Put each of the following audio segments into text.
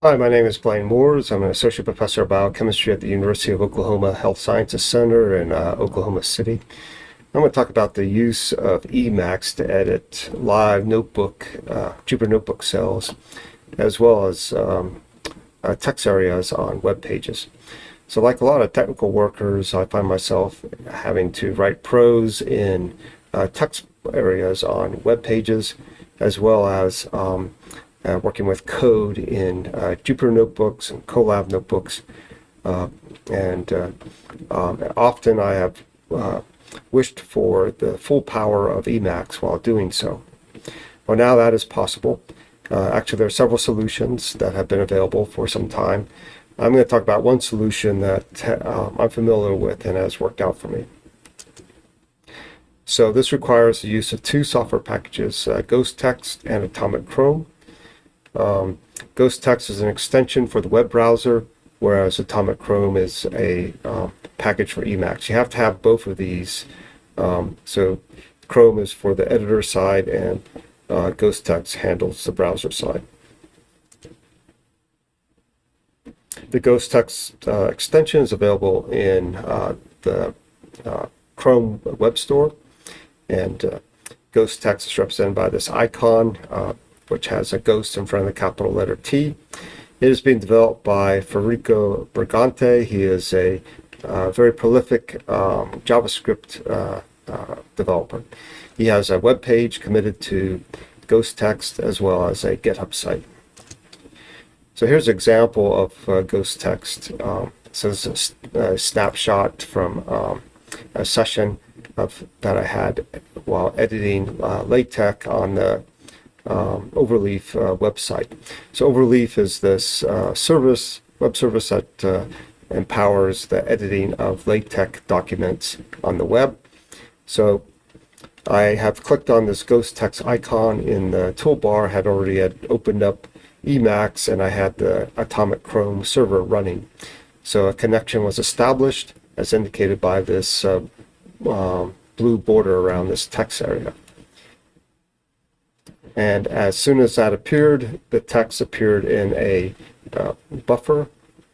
Hi, my name is Blaine Mooers. I'm an associate professor of biochemistry at the University of Oklahoma Health Sciences Center in uh, Oklahoma City. I'm going to talk about the use of Emacs to edit live notebook, uh, Jupyter Notebook cells, as well as um, uh, text areas on web pages. So like a lot of technical workers, I find myself having to write prose in uh, text areas on web pages, as well as um, uh, working with code in uh, Jupyter notebooks and Colab notebooks. Uh, and uh, um, often I have uh, wished for the full power of Emacs while doing so. Well, now that is possible. Uh, actually, there are several solutions that have been available for some time. I'm going to talk about one solution that um, I'm familiar with and has worked out for me. So this requires the use of two software packages, uh, GhostText and Atomic Chrome. Um, GhostText is an extension for the web browser, whereas Atomic Chrome is a um, package for Emacs. You have to have both of these. Um, so Chrome is for the editor side and uh, GhostText handles the browser side. The GhostText uh, extension is available in uh, the uh, Chrome web store and uh, GhostText is represented by this icon uh, which has a ghost in front of the capital letter T. It is being developed by Federico Brigante. He is a uh, very prolific um, JavaScript uh, uh, developer. He has a web page committed to ghost text as well as a GitHub site. So here's an example of uh, GhostText. Um, so this is a, a snapshot from um, a session of, that I had while editing uh, LaTeX on the um, Overleaf uh, website. So Overleaf is this uh, service, web service that uh, empowers the editing of LaTeX documents on the web. So I have clicked on this GhostText icon in the toolbar, had already had opened up Emacs, and I had the Atomic Chrome server running. So a connection was established, as indicated by this uh, um, blue border around this text area. And as soon as that appeared, the text appeared in a uh, buffer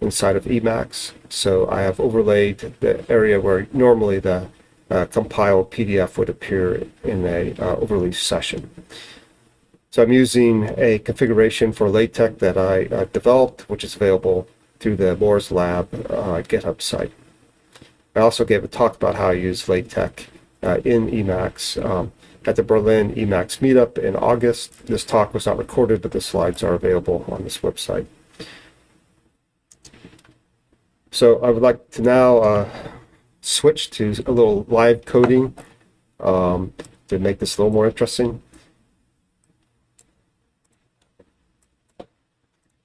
inside of Emacs. So I have overlaid the area where normally the uh, compiled PDF would appear in a uh, overlay session. So I'm using a configuration for LaTeX that I uh, developed, which is available through the Mooers Lab uh, GitHub site. I also gave a talk about how I use LaTeX uh, in Emacs. Um, at the Berlin Emacs meetup in August. This talk was not recorded, but the slides are available on this website. So I would like to now uh, switch to a little live coding um, to make this a little more interesting.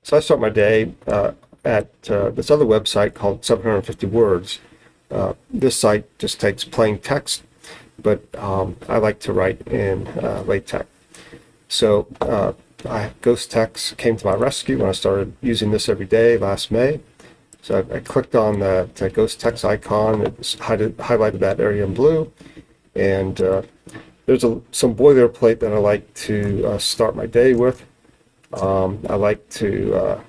So I start my day uh, at uh, this other website called 750 Words. Uh, this site just takes plain text but um, I like to write in uh, LaTeX. So uh, I, GhostText came to my rescue when I started using this every day last May. So I, I clicked on the, the GhostText icon, it highlighted that area in blue, and uh, there's a, some boilerplate that I like to uh, start my day with. Um, I like to uh,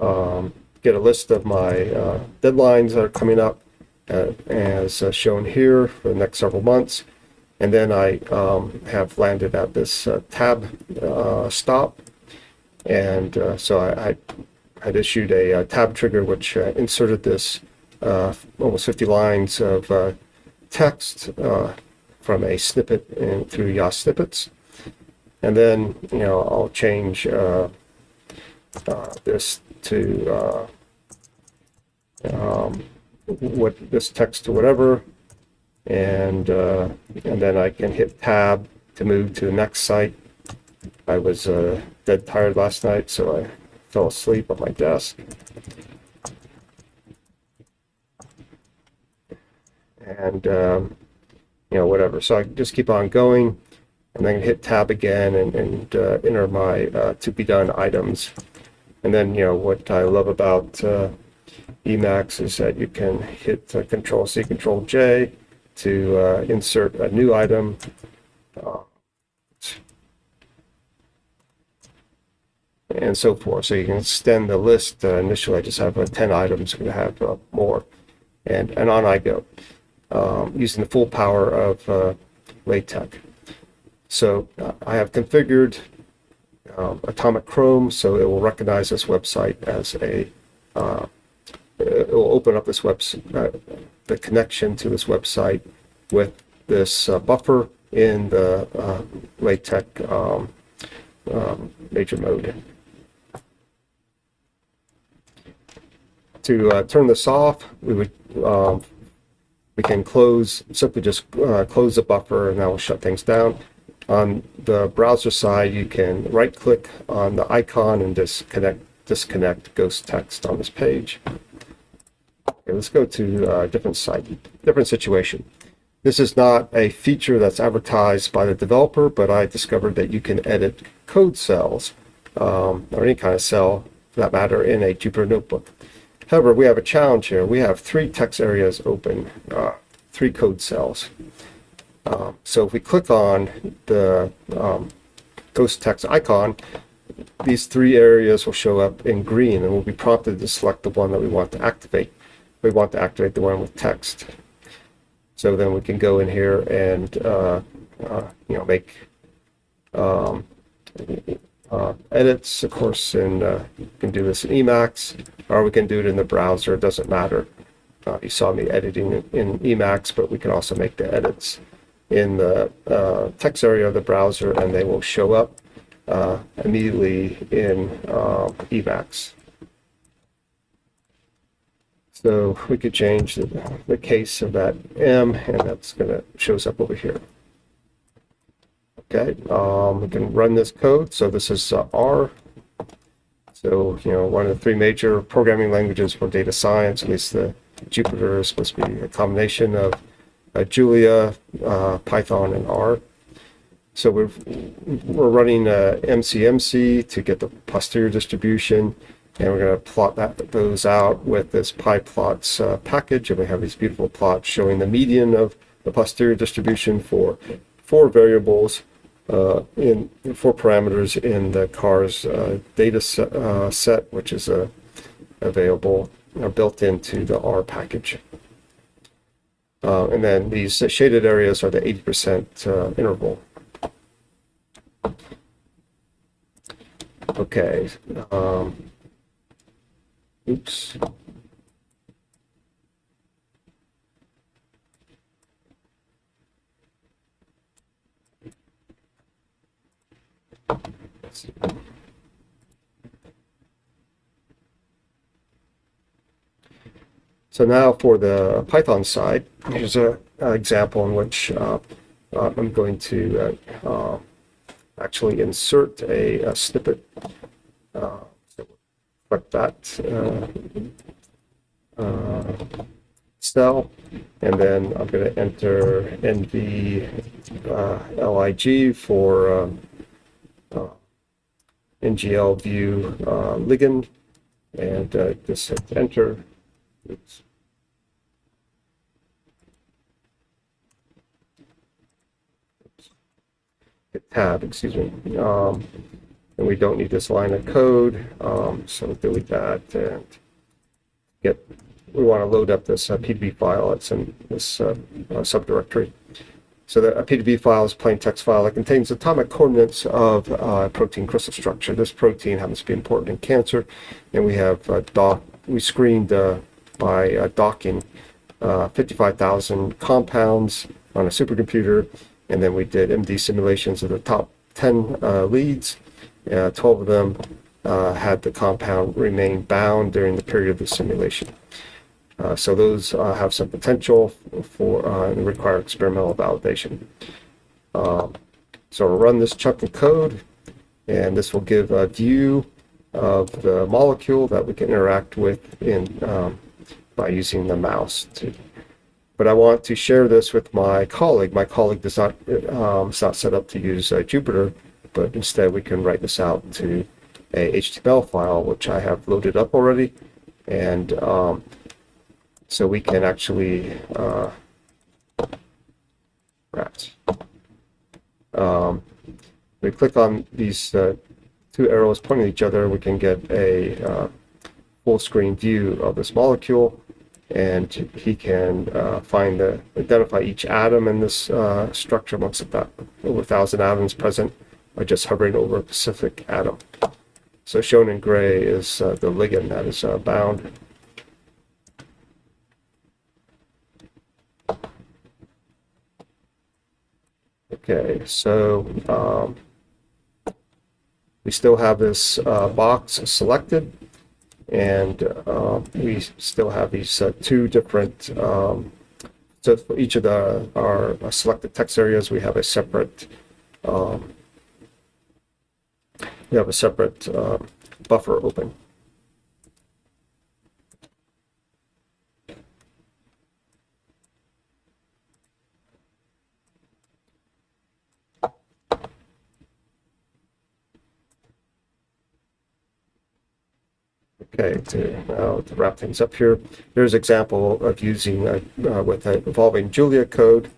um, get a list of my uh, deadlines that are coming up uh, as uh, shown here for the next several months. And then I um, have landed at this uh, tab stop. And so I, I, had issued a, tab trigger which inserted this almost 50 lines of text from a snippet in, through yasnippets. And then, you know, I'll change uh, uh, this to uh, um, what this text to whatever, and uh, and then I can hit tab to move to the next site. I was uh, dead tired last night, so I fell asleep at my desk. And um, you know whatever. So I just keep on going, and then hit tab again and, and uh, enter my uh, to be done items. And then you know what I love about uh, Emacs is that you can hit uh, Control C, Control J to uh, insert a new item. Uh, and so forth. So you can extend the list. Uh, initially, I just have uh, 10 items. I'm going to have uh, more. And, and on I go, um, using the full power of uh, LaTeX. So I have configured um, Atomic Chrome, so it will recognize this website as a, will open up this website, uh, the connection to this website with this uh, buffer in the uh, LaTeX um, um, major mode. To uh, turn this off, we would um, we can close simply just uh, close the buffer and that will shut things down. On the browser side, you can right click on the icon and disconnect disconnect ghost text on this page. Okay, let's go to a different site, different situation. This is not a feature that's advertised by the developer, but I discovered that you can edit code cells um, or any kind of cell for that matter in a Jupyter Notebook. However, we have a challenge here. We have three text areas open, uh, three code cells. Um, so if we click on the um, ghost text icon, these three areas will show up in green and we'll be prompted to select the one that we want to activate. We want to activate the one with text. So then we can go in here and, uh, uh, you know, make um, uh, edits, of course, and uh, you can do this in Emacs, or we can do it in the browser. It doesn't matter. Uh, you saw me editing in Emacs, but we can also make the edits in the uh, text area of the browser, and they will show up immediately in Emacs. So we could change the, the case of that M, and that's going to shows up over here. Okay, um, we can run this code. So this is uh, R. So, you know, one of the three major programming languages for data science, at least the Jupyter is supposed to be a combination of uh, Julia, uh, Python, and R. So we're, we're running uh, MCMC to get the posterior distribution and we're going to plot that those out with this pyplots uh, package and we have these beautiful plots showing the median of the posterior distribution for four variables uh, in four parameters in the CARS uh, data set, uh, set, which is uh, available uh, built into the R package. and then these shaded areas are the 80% interval. Okay. Um, Oops. So now for the Python side, here's an example in which uh, uh, I'm going to uh, uh actually insert a, a snippet that uh, uh, cell, and then I'm going to enter NV uh, LIG for um, NGL view ligand, and just hit enter. Oops. Tab, excuse me. Um, and we don't need this line of code. Um, so delete that and get, we want to load up this uh, PDB file that's in this uh, uh, subdirectory. So the, a PDB file is a plain text file that contains atomic coordinates of uh, protein crystal structure. This protein happens to be important in cancer, and we have uh, doc, we screened uh, by docking 55,000 compounds on a supercomputer, and then we did MD simulations of the top 10 leads, uh, 12 of them uh, had the compound remain bound during the period of the simulation. Uh, so those uh, have some potential for uh, and require experimental validation. Um, so we'll run this chunk of code, and this will give a view of the molecule that we can interact with in um, by using the mouse. To, but I want to share this with my colleague. My colleague does not um, is not set up to use uh, Jupyter, but instead we can write this out to a HTML file, which I have loaded up already. And um, so we can actually, uh. Um, we click on these uh, two arrows pointing at each other, we can get a uh, full screen view of this molecule and he can uh, find the identify each atom in this uh, structure amongst about over a thousand atoms present by just hovering over a specific atom. So shown in gray is uh, the ligand that is uh, bound. Okay, so um, we still have this uh, box selected and uh, we still have these uh, two different, um, so for each of the, our selected text areas, we have a separate, um, we have a separate uh, buffer open. Okay, to, now to wrap things up here, here's an example of using uh, uh, with an evolving Julia code.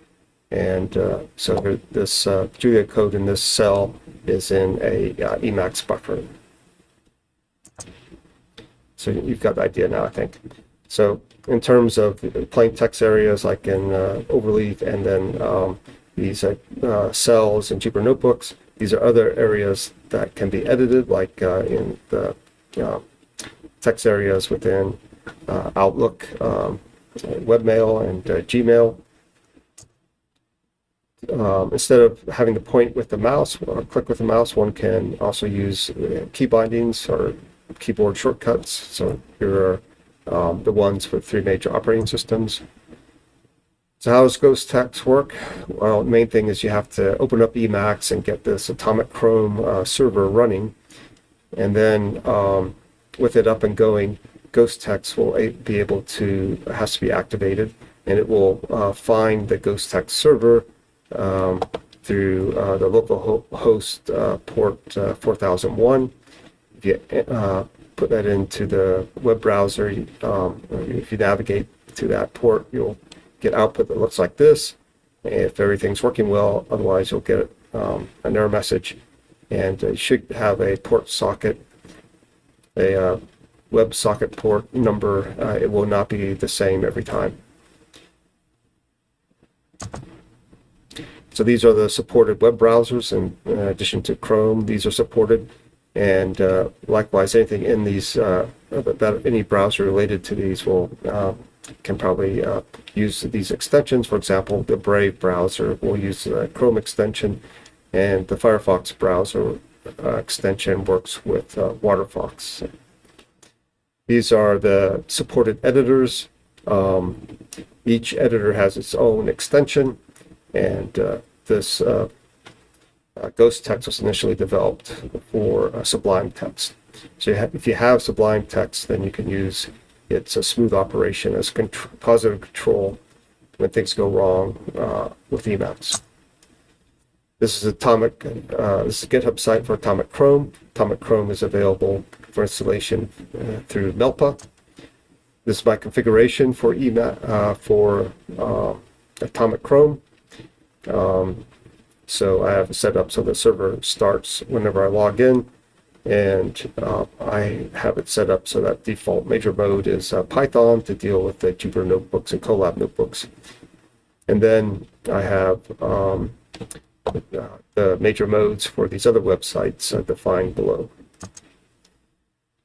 And uh, so this uh, Julia code in this cell is in a uh, Emacs buffer. So you've got the idea now, I think. So in terms of plain text areas like in uh, Overleaf and then um, these cells in Jupyter Notebooks, these are other areas that can be edited like in the text areas within uh, Outlook, um, webmail, and uh, Gmail. Um, instead of having to point with the mouse or click with the mouse, one can also use uh, key bindings or keyboard shortcuts. So here are um, the ones for three major operating systems. So how does Ghost Text work? Well, the main thing is you have to open up Emacs and get this Atomic Chrome uh, server running. And then um, with it up and going, Ghost Text will be able to, has to be activated, and it will uh, find the Ghost Text server um, through uh, the local ho host uh, port uh, 4001. If you uh, put that into the web browser, um, if you navigate to that port, you'll get output that looks like this. If everything's working well, otherwise you'll get um, an error message, and you should have a port socket a uh, WebSocket port number, uh, it will not be the same every time. So these are the supported web browsers, in, in addition to Chrome, these are supported. And uh, likewise, anything in these, uh, that any browser related to these will uh, can probably uh, use these extensions. For example, the Brave browser will use the Chrome extension, and the Firefox browser uh, extension works with uh, WaterFox. These are the supported editors. Um, each editor has its own extension, and this uh, uh, Ghost Text was initially developed for uh, Sublime Text. So you if you have Sublime Text, then you can use its a smooth operation as positive control when things go wrong with Emacs. This is Atomic. Uh, this is a GitHub site for Atomic Chrome. Atomic Chrome is available for installation uh, through Melpa. This is my configuration for uh, for uh, Atomic Chrome. Um, so I have it set up so the server starts whenever I log in, and uh, I have it set up so that default major mode is uh, Python to deal with the Jupyter notebooks and Colab notebooks. And then I have um, the major modes for these other websites uh, defined below.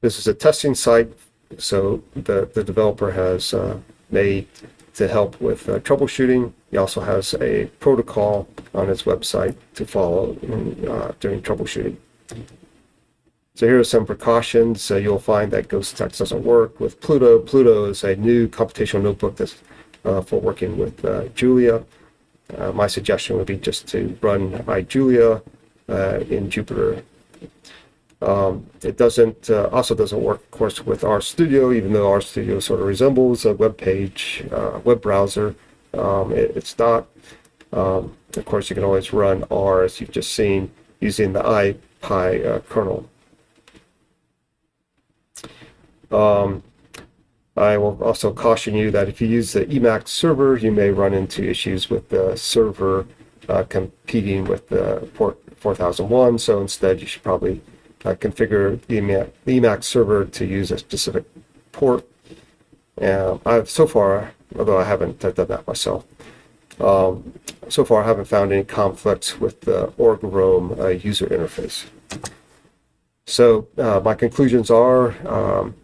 This is a testing site, so the, the developer has uh, made to help with uh, troubleshooting. He also has a protocol on his website to follow in, uh, during troubleshooting. So here are some precautions. Uh, you'll find that Ghost Text doesn't work with Pluto. Pluto is a new computational notebook that's for working with Julia. Uh, my suggestion would be just to run iJulia uh, in Jupyter. Um, it doesn't uh, also doesn't work, of course, with RStudio, even though RStudio sort of resembles a web page, uh, web browser. Um, it, it's not. Um, of course, you can always run R, as you've just seen, using the IPy uh, kernel. Um, I will also caution you that if you use the Emacs server, you may run into issues with the server uh, competing with the port 4001. So instead, you should probably uh, configure the Emacs, server to use a specific port. And I've so far, although I haven't done that myself, um, so far I haven't found any conflicts with the org-roam uh, user interface. So uh, my conclusions are um,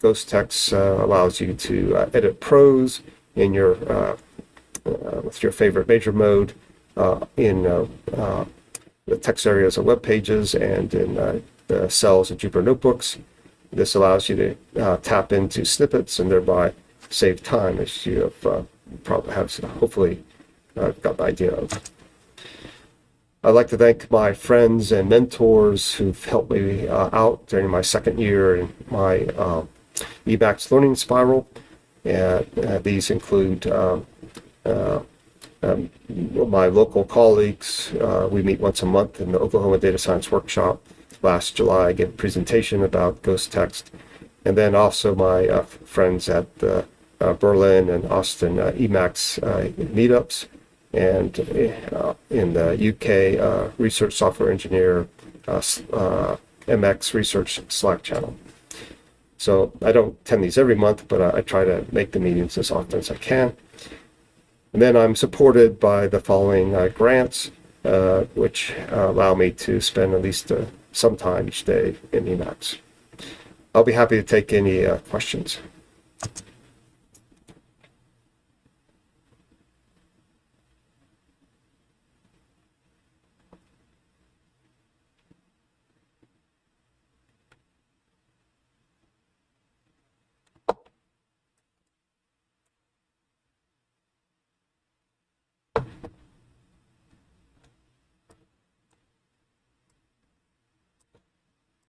Ghost Text uh, allows you to uh, edit prose in your uh, uh, with your favorite major mode uh, in uh, uh, the text areas of web pages and in the cells of Jupyter notebooks. This allows you to uh, tap into snippets and thereby save time, as you have uh, probably have hopefully uh, got the idea of. I'd like to thank my friends and mentors who've helped me uh, out during my second year in my uh, Emacs learning spiral. And uh, these include um, um, my local colleagues. We meet once a month in the Oklahoma Data Science Workshop. Last July, I gave a presentation about Ghost Text. And then also my uh, friends at the uh, Berlin and Austin uh, Emacs uh, meetups and uh, in the UK uh, Research Software Engineer Emacs Research Slack channel. So I don't attend these every month, but I, I try to make the meetings as often as I can. And then I'm supported by the following grants, uh, which allow me to spend at least uh, some time each day in Emacs. I'll be happy to take any uh, questions.